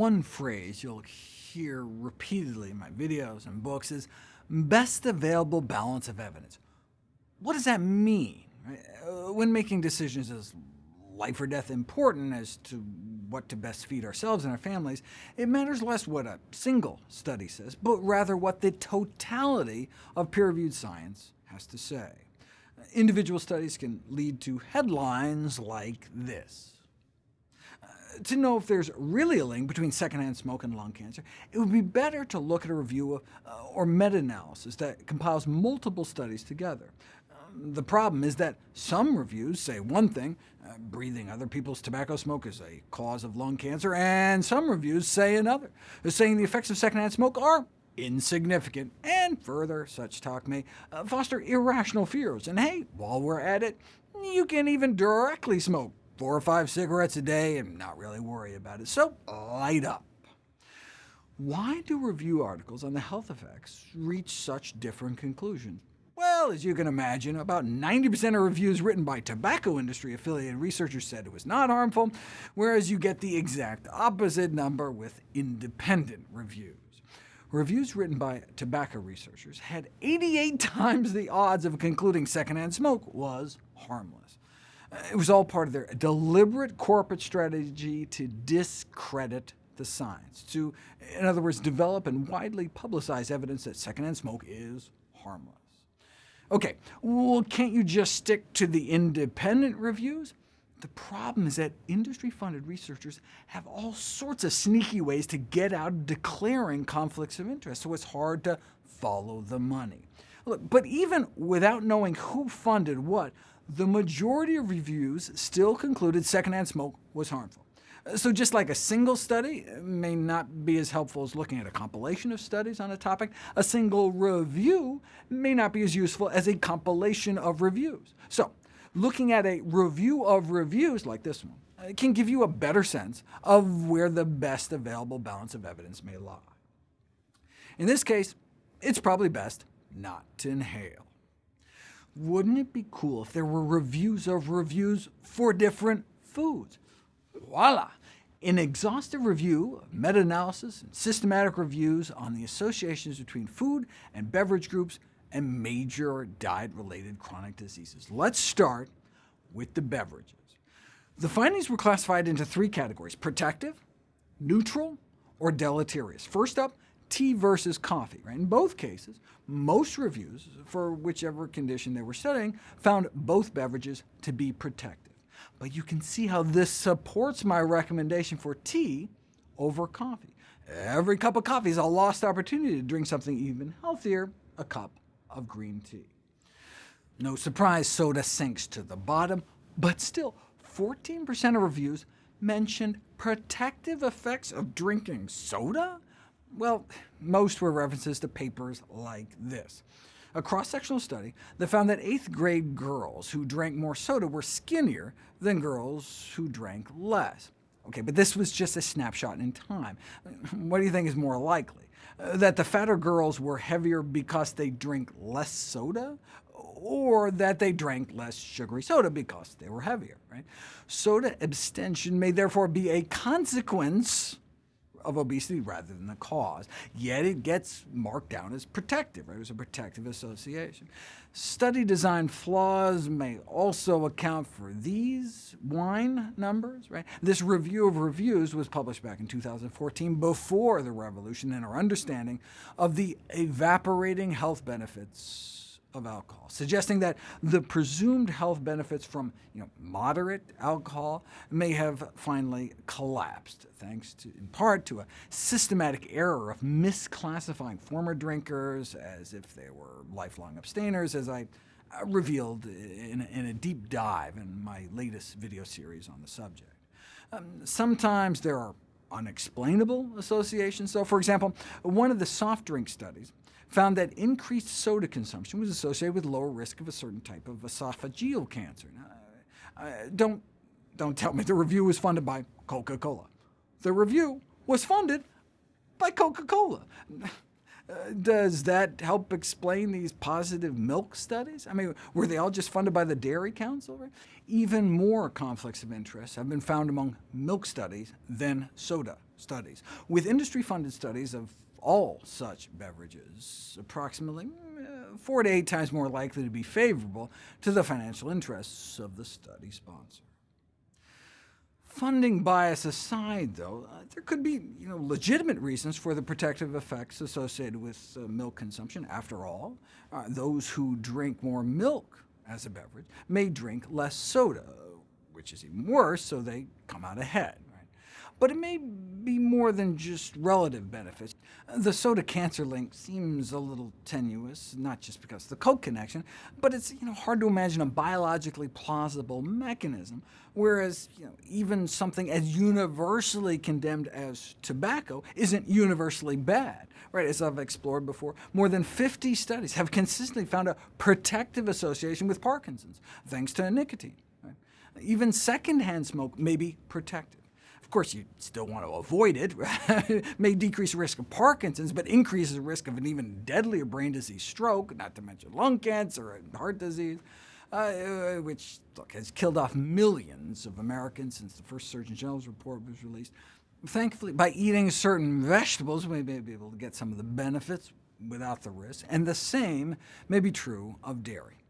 One phrase you'll hear repeatedly in my videos and books is best available balance of evidence. What does that mean? Uh, when making decisions as life or death important as to what to best feed ourselves and our families, it matters less what a single study says, but rather what the totality of peer-reviewed science has to say. Individual studies can lead to headlines like this. Uh, to know if there's really a link between secondhand smoke and lung cancer, it would be better to look at a review of, uh, or meta-analysis that compiles multiple studies together. Um, the problem is that some reviews say one thing, uh, breathing other people's tobacco smoke is a cause of lung cancer, and some reviews say another, saying the effects of secondhand smoke are insignificant, and further, such talk may uh, foster irrational fears. And hey, while we're at it, you can even directly smoke four or five cigarettes a day and not really worry about it, so light up. Why do review articles on the health effects reach such different conclusions? Well, as you can imagine, about 90% of reviews written by tobacco industry-affiliated researchers said it was not harmful, whereas you get the exact opposite number with independent reviews. Reviews written by tobacco researchers had 88 times the odds of concluding secondhand smoke was harmless. It was all part of their deliberate corporate strategy to discredit the science, to, in other words, develop and widely publicize evidence that secondhand smoke is harmless. OK, well, can't you just stick to the independent reviews? The problem is that industry-funded researchers have all sorts of sneaky ways to get out of declaring conflicts of interest, so it's hard to follow the money. Look, but even without knowing who funded what, the majority of reviews still concluded secondhand smoke was harmful. So just like a single study may not be as helpful as looking at a compilation of studies on a topic, a single review may not be as useful as a compilation of reviews. So looking at a review of reviews like this one uh, can give you a better sense of where the best available balance of evidence may lie. In this case, it's probably best not to inhale. Wouldn't it be cool if there were reviews of reviews for different foods? Voila! An exhaustive review, meta-analysis, and systematic reviews on the associations between food and beverage groups and major diet-related chronic diseases. Let's start with the beverages. The findings were classified into three categories, protective, neutral, or deleterious. First up, tea versus coffee. Right? In both cases, most reviews, for whichever condition they were studying, found both beverages to be protective. But you can see how this supports my recommendation for tea over coffee. Every cup of coffee is a lost opportunity to drink something even healthier, a cup of green tea. No surprise soda sinks to the bottom, but still, 14% of reviews mentioned protective effects of drinking soda? Well, most were references to papers like this. A cross-sectional study that found that 8th grade girls who drank more soda were skinnier than girls who drank less. OK, but this was just a snapshot in time. What do you think is more likely? Uh, that the fatter girls were heavier because they drink less soda, or that they drank less sugary soda because they were heavier. Right? Soda abstention may therefore be a consequence of obesity rather than the cause, yet it gets marked down as protective. Right? Was a protective association. Study design flaws may also account for these wine numbers. Right? This review of reviews was published back in 2014, before the revolution in our understanding of the evaporating health benefits of alcohol, suggesting that the presumed health benefits from you know, moderate alcohol may have finally collapsed, thanks to, in part to a systematic error of misclassifying former drinkers as if they were lifelong abstainers, as I uh, revealed in a, in a, deep dive in my latest video series on the subject. Um, sometimes there are unexplainable associations. So, for example, one of the soft drink studies found that increased soda consumption was associated with lower risk of a certain type of esophageal cancer. Now, uh, don't, don't tell me the review was funded by Coca-Cola. The review was funded by Coca-Cola. Uh, does that help explain these positive milk studies? I mean, were they all just funded by the Dairy Council? Even more conflicts of interest have been found among milk studies than soda studies. With industry-funded studies of all such beverages, approximately uh, four to eight times more likely to be favorable to the financial interests of the study sponsor. Funding bias aside, though, uh, there could be you know, legitimate reasons for the protective effects associated with uh, milk consumption. After all, uh, those who drink more milk as a beverage may drink less soda, which is even worse, so they come out ahead. But it may be more than just relative benefits. The soda cancer link seems a little tenuous, not just because of the Coke connection, but it's you know, hard to imagine a biologically plausible mechanism, whereas you know, even something as universally condemned as tobacco isn't universally bad. Right, as I've explored before, more than 50 studies have consistently found a protective association with Parkinson's, thanks to nicotine. Right? Even secondhand smoke may be protective. Of course, you still want to avoid it. it may decrease the risk of Parkinson's, but increases the risk of an even deadlier brain disease stroke, not to mention lung cancer and heart disease, uh, which look, has killed off millions of Americans since the first Surgeon General's report was released. Thankfully, by eating certain vegetables, we may be able to get some of the benefits without the risk, and the same may be true of dairy.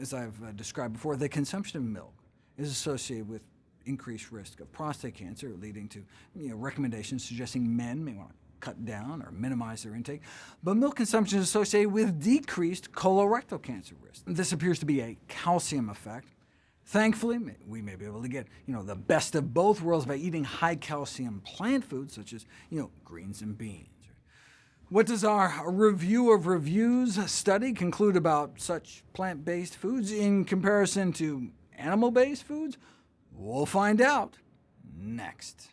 As I've uh, described before, the consumption of milk is associated with increased risk of prostate cancer, leading to you know, recommendations suggesting men may want to cut down or minimize their intake. But milk consumption is associated with decreased colorectal cancer risk. This appears to be a calcium effect. Thankfully, we may be able to get you know, the best of both worlds by eating high-calcium plant foods, such as you know, greens and beans. What does our review of reviews study conclude about such plant-based foods in comparison to animal-based foods? We'll find out next.